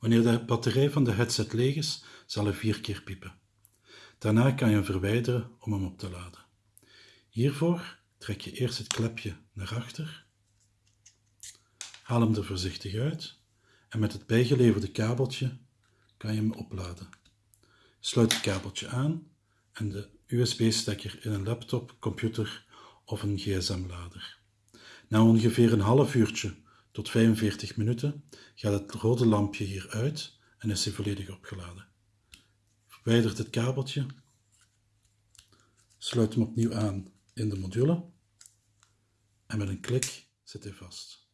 Wanneer de batterij van de headset leeg is, zal hij vier keer piepen. Daarna kan je hem verwijderen om hem op te laden. Hiervoor trek je eerst het klepje naar achter, haal hem er voorzichtig uit en met het bijgeleverde kabeltje kan je hem opladen. Sluit het kabeltje aan en de USB-stekker in een laptop, computer of een gsm-lader. Na ongeveer een half uurtje tot 45 minuten gaat het rode lampje hier uit en is hij volledig opgeladen. Verwijdert het kabeltje, sluit hem opnieuw aan in de module en met een klik zit hij vast.